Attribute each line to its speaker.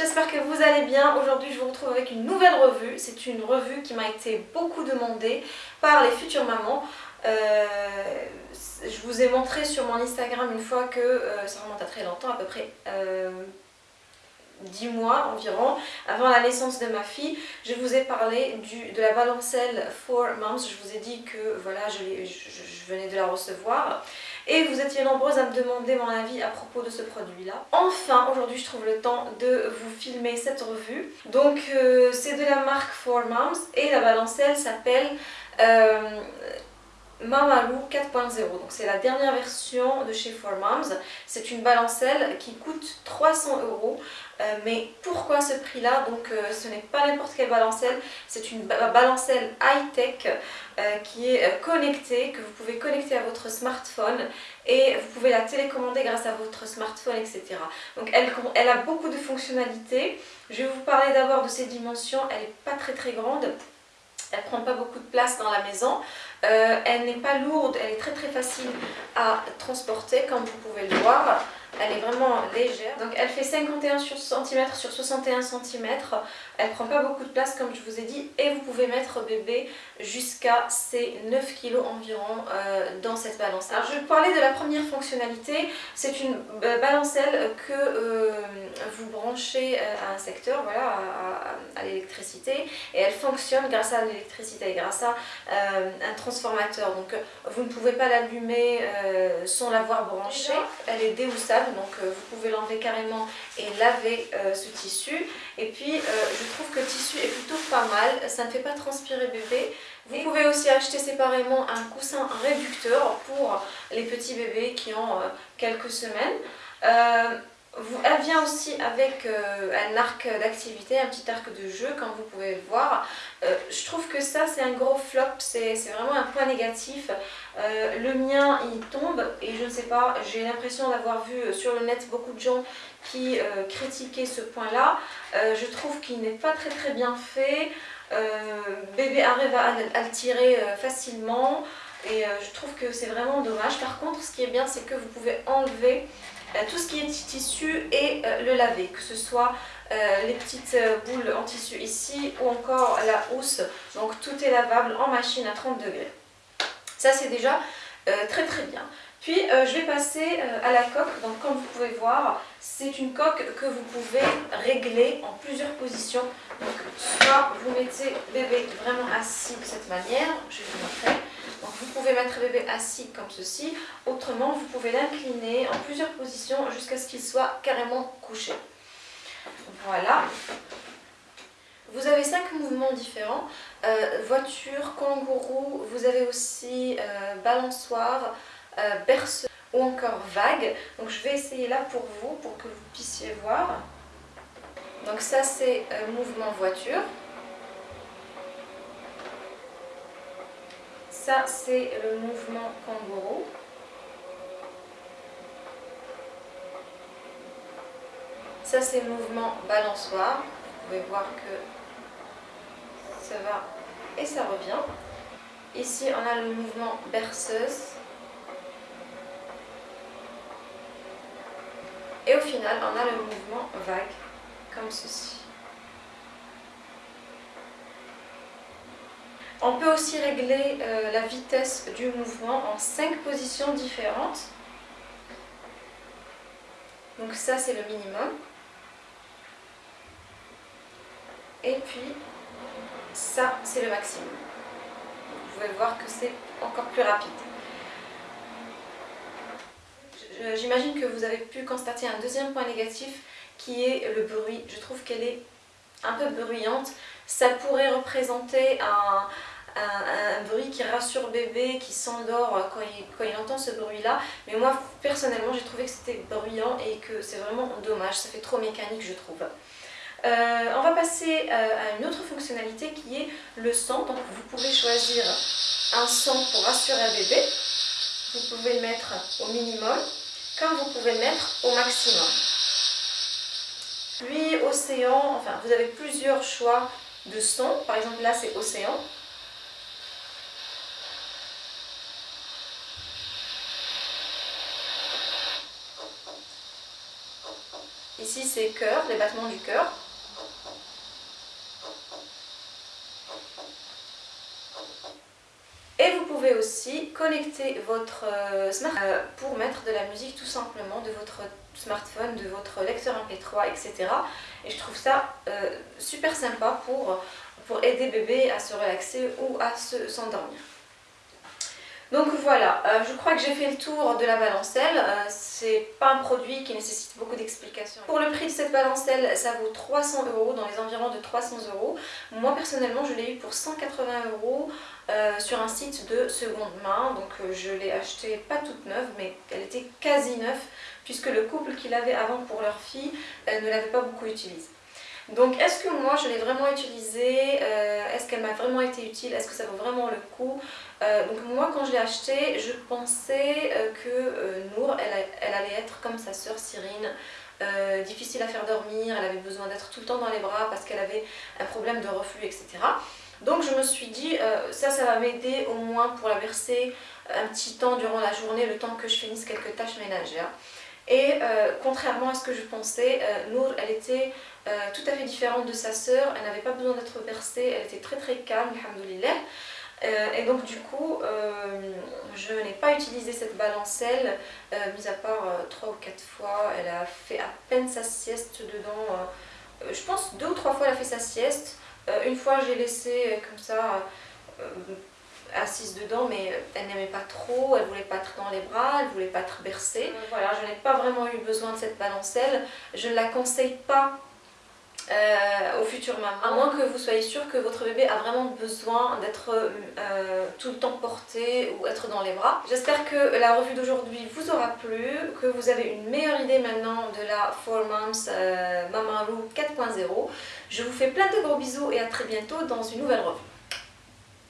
Speaker 1: j'espère que vous allez bien. Aujourd'hui je vous retrouve avec une nouvelle revue. C'est une revue qui m'a été beaucoup demandée par les futures mamans. Euh, je vous ai montré sur mon Instagram une fois que, euh, ça remonte à très longtemps, à peu près 10 mois environ, avant la naissance de ma fille, je vous ai parlé de la balancelle For Moms. Je vous ai dit que voilà, je, venais de la recevoir. Et vous étiez nombreuses à me demander mon avis à propos de ce produit-là. Enfin, aujourd'hui, je trouve le temps de vous filmer cette revue. Donc, euh, c'est de la marque For Moms et la balancelle s'appelle... Euh, Mamalou 4.0, donc c'est la dernière version de chez 4Moms. C'est une balancelle qui coûte 300 euros. Euh, mais pourquoi ce prix-là? Donc euh, ce n'est pas n'importe quelle balancelle, c'est une balancelle high-tech euh, qui est connectée, que vous pouvez connecter à votre smartphone et vous pouvez la télécommander grâce à votre smartphone, etc. Donc elle, elle a beaucoup de fonctionnalités. Je vais vous parler d'abord de ses dimensions, elle n'est pas très très grande. Elle prend pas beaucoup de place dans la maison. Euh, elle n'est pas lourde, elle est très très facile à transporter comme vous pouvez le voir. Elle est vraiment légère. Donc elle fait 51 cm sur 61 cm. Elle prend pas beaucoup de place comme je vous ai dit. Et vous pouvez mettre bébé jusqu'à ses 9 kg environ euh, dans cette balancelle. Alors je vais parler de la première fonctionnalité. C'est une euh, balancelle que euh, vous branchez à un secteur, voilà, à, l'électricité. Et elle fonctionne grâce à l'électricité, grâce à un transformateur. Donc vous ne pouvez pas l'allumer sans l'avoir branchée. Elle est déhoussable donc euh, vous pouvez l'enlever carrément et laver euh, ce tissu. Et puis euh, je trouve que le tissu est plutôt pas mal, ça ne fait pas transpirer bébé. Vous pouvez aussi acheter séparément un coussin réducteur pour les petits bébés qui ont quelques semaines. Elle vient aussi avec euh, un arc d'activité, un petit arc de jeu comme vous pouvez le voir. Euh, je trouve que ça c'est un gros flop, c'est vraiment un point négatif. Euh, le mien il tombe et je ne sais pas, j'ai l'impression d'avoir vu sur le net beaucoup de gens qui critiquaient ce point là. je trouve qu'il n'est pas très très bien fait. bébé arrive à, à le tirer facilement et je trouve que c'est vraiment dommage. Par contre ce qui est bien c'est que vous pouvez enlever tout ce qui est tissu et euh, le laver, que ce soit euh, les petites boules en tissu ici ou encore la housse. Donc tout est lavable en machine à 30 degrés. Ça c'est déjà très très bien. Puis je vais passer à la coque. Donc comme vous pouvez voir, c'est une coque que vous pouvez régler en plusieurs positions. Donc soit vous mettez bébé vraiment assis de cette manière, je vais vous montrer. Vous pouvez mettre bébé assis comme ceci, autrement vous pouvez l'incliner en plusieurs positions jusqu'à ce qu'il soit carrément couché. Voilà. Vous avez cinq mouvements différents. Euh, voiture, kangourou, vous avez aussi euh, balançoire, euh, berceuse ou encore vague. Donc je vais essayer là pour vous, pour que vous puissiez voir. Donc ça c'est mouvement voiture. Ça, c'est le mouvement kangourou. Ça, c'est le mouvement balançoire. Vous pouvez voir que ça va et ça revient. Ici, on a le mouvement berceuse. Et au final, on a le mouvement vague, comme ceci. On peut aussi régler euh, la vitesse du mouvement en 5 positions différentes. Donc ça c'est le minimum. Et puis ça c'est le maximum. Vous pouvez voir que c'est encore plus rapide. J'imagine que vous avez pu constater un deuxième point négatif qui est le bruit. Je trouve qu'elle est un peu bruyante. Ça pourrait représenter un, un, bruit qui rassure bébé, qui s'endort quand il, quand il entend ce bruit-là. Mais moi, personnellement, j'ai trouvé que c'était bruyant et que c'est vraiment dommage. Ça fait trop mécanique, je trouve. Euh, on va passer euh, à une autre fonctionnalité qui est le son. Donc vous pouvez choisir un son pour rassurer un bébé. Vous pouvez le mettre au minimum, comme vous pouvez le mettre au maximum. Puis océan, enfin vous avez plusieurs choix de sons. Par exemple là c'est océan. Ici c'est cœur, les battements du cœur. Et vous pouvez aussi connecter votre euh, smartphone euh, pour mettre de la musique tout simplement de votre smartphone, de votre lecteur MP3, etc. Et je trouve ça euh, super sympa pour, pour aider bébé à se relaxer ou à s'endormir. Donc voilà, je crois que j'ai fait le tour de la balancelle. c'est pas un produit qui nécessite beaucoup d'explications. Pour le prix de cette balancelle, ça vaut 300 euros, dans les environs de 300 euros. Moi personnellement, je l'ai eu pour 180 euros euh, sur un site de seconde main. Donc euh, je l'ai acheté pas toute neuve, mais elle était quasi neuve, puisque le couple qui l'avait avant pour leur fille ne l'avait pas beaucoup utilisée. Donc est-ce que moi je l'ai vraiment utilisée euh, Est-ce qu'elle m'a vraiment été utile Est-ce que ça vaut vraiment le coup Donc moi quand je l'ai acheté, je pensais que Nour, elle, elle, allait être comme sa sœur Cyrine, difficile à faire dormir, elle avait besoin d'être tout le temps dans les bras parce qu'elle avait un problème de reflux, etc. Donc je me suis dit, euh, ça, ça va m'aider au moins pour la verser un petit temps durant la journée, le temps que je finisse quelques tâches ménagères. Et euh, contrairement à ce que je pensais, euh, Nour, elle était tout à fait différente de sa sœur, elle n'avait pas besoin d'être bercée, elle était très très calme, alhamdoulilah. et donc du coup, je n'ai pas utilisé cette balancelle, mis à part 3 ou 4 fois, elle a fait à peine sa sieste dedans, je pense deux ou trois fois elle a fait sa sieste, euh, une fois, j'ai laissé euh, comme ça euh, assise dedans, mais elle n'aimait pas trop, elle voulait pas être dans les bras, elle voulait pas être bercée. Voilà, je n'ai pas vraiment eu besoin de cette balancelle. Je ne la conseille pas euh, au futur maman. À moins que vous soyez sûr que votre bébé a vraiment besoin d'être euh, tout le temps porté ou être dans les bras. J'espère que la revue d'aujourd'hui vous aura plu, que vous avez une meilleure idée maintenant de la 4 Moms euh, Mama 4.0. Je vous fais plein de gros bisous et à très bientôt dans une nouvelle revue.